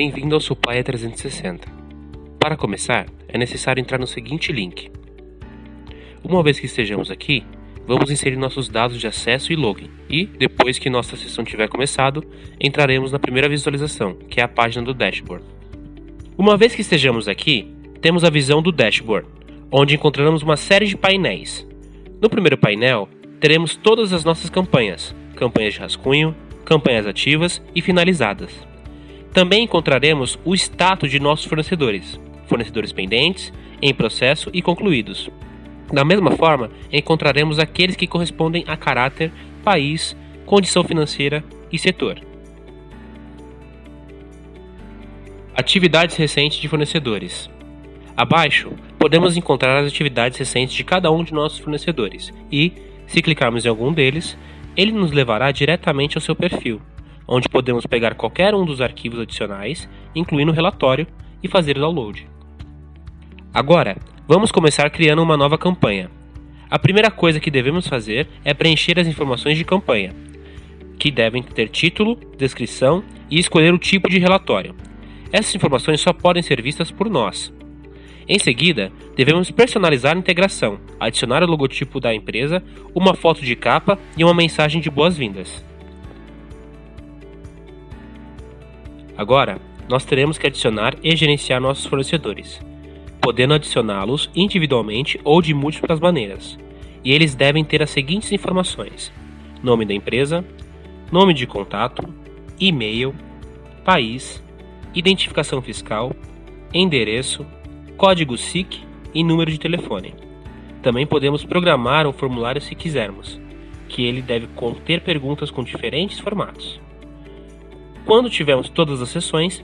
Bem-vindo ao Supplier 360. Para começar, é necessário entrar no seguinte link. Uma vez que estejamos aqui, vamos inserir nossos dados de acesso e login, e, depois que nossa sessão tiver começado, entraremos na primeira visualização, que é a página do dashboard. Uma vez que estejamos aqui, temos a visão do dashboard, onde encontraremos uma série de painéis. No primeiro painel, teremos todas as nossas campanhas, campanhas de rascunho, campanhas ativas e finalizadas. Também encontraremos o status de nossos fornecedores, fornecedores pendentes, em processo e concluídos. Da mesma forma, encontraremos aqueles que correspondem a caráter, país, condição financeira e setor. Atividades recentes de fornecedores. Abaixo, podemos encontrar as atividades recentes de cada um de nossos fornecedores e, se clicarmos em algum deles, ele nos levará diretamente ao seu perfil, onde podemos pegar qualquer um dos arquivos adicionais, incluindo o relatório, e fazer o download. Agora, vamos começar criando uma nova campanha. A primeira coisa que devemos fazer é preencher as informações de campanha, que devem ter título, descrição e escolher o tipo de relatório. Essas informações só podem ser vistas por nós, em seguida, devemos personalizar a integração, adicionar o logotipo da empresa, uma foto de capa e uma mensagem de boas-vindas. Agora, nós teremos que adicionar e gerenciar nossos fornecedores, podendo adicioná-los individualmente ou de múltiplas maneiras. E eles devem ter as seguintes informações: nome da empresa, nome de contato, e-mail, país, identificação fiscal, endereço, código SIC e número de telefone. Também podemos programar um formulário se quisermos, que ele deve conter perguntas com diferentes formatos. Quando tivermos todas as sessões,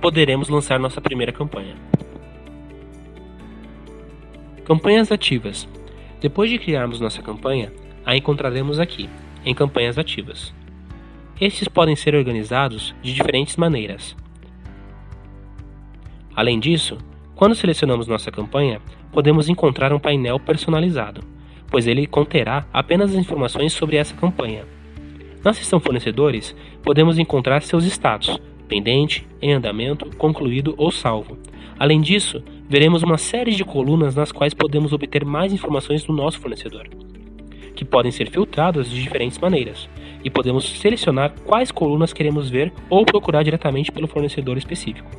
poderemos lançar nossa primeira campanha. Campanhas ativas. Depois de criarmos nossa campanha, a encontraremos aqui, em campanhas ativas. Estes podem ser organizados de diferentes maneiras. Além disso, quando selecionamos nossa campanha, podemos encontrar um painel personalizado, pois ele conterá apenas as informações sobre essa campanha. Na seção Fornecedores, podemos encontrar seus status, pendente, em andamento, concluído ou salvo. Além disso, veremos uma série de colunas nas quais podemos obter mais informações do nosso fornecedor, que podem ser filtradas de diferentes maneiras, e podemos selecionar quais colunas queremos ver ou procurar diretamente pelo fornecedor específico.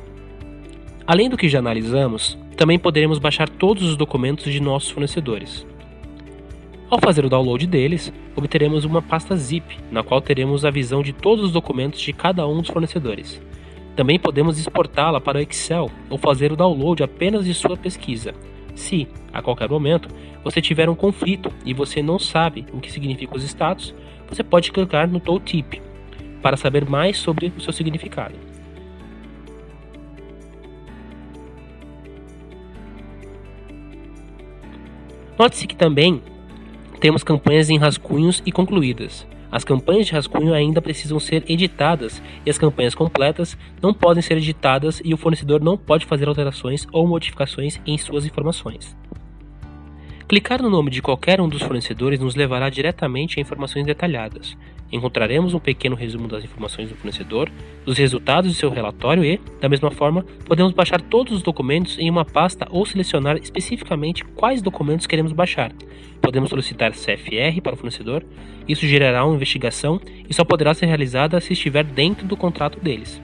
Além do que já analisamos, também poderemos baixar todos os documentos de nossos fornecedores. Ao fazer o download deles, obteremos uma pasta zip, na qual teremos a visão de todos os documentos de cada um dos fornecedores. Também podemos exportá-la para o Excel ou fazer o download apenas de sua pesquisa. Se, a qualquer momento, você tiver um conflito e você não sabe o que significa os status, você pode clicar no tooltip para saber mais sobre o seu significado. Note-se que também temos campanhas em rascunhos e concluídas. As campanhas de rascunho ainda precisam ser editadas e as campanhas completas não podem ser editadas e o fornecedor não pode fazer alterações ou modificações em suas informações. Clicar no nome de qualquer um dos fornecedores nos levará diretamente a informações detalhadas, encontraremos um pequeno resumo das informações do fornecedor, dos resultados de seu relatório e, da mesma forma, podemos baixar todos os documentos em uma pasta ou selecionar especificamente quais documentos queremos baixar. Podemos solicitar CFR para o fornecedor, isso gerará uma investigação e só poderá ser realizada se estiver dentro do contrato deles.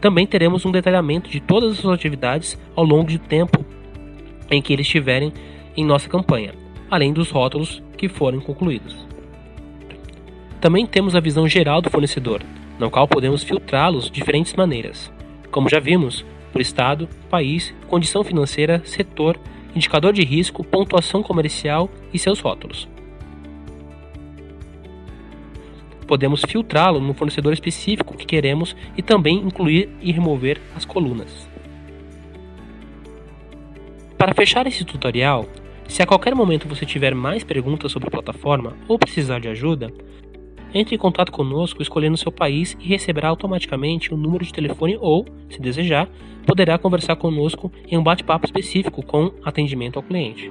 Também teremos um detalhamento de todas as suas atividades ao longo do tempo em que eles estiverem em nossa campanha, além dos rótulos que forem concluídos. Também temos a visão geral do fornecedor, na qual podemos filtrá-los de diferentes maneiras, como já vimos, por estado, país, condição financeira, setor, indicador de risco, pontuação comercial e seus rótulos. Podemos filtrá-lo no fornecedor específico que queremos e também incluir e remover as colunas. Para fechar esse tutorial, se a qualquer momento você tiver mais perguntas sobre a plataforma ou precisar de ajuda, entre em contato conosco escolhendo seu país e receberá automaticamente o um número de telefone ou, se desejar, poderá conversar conosco em um bate-papo específico com atendimento ao cliente.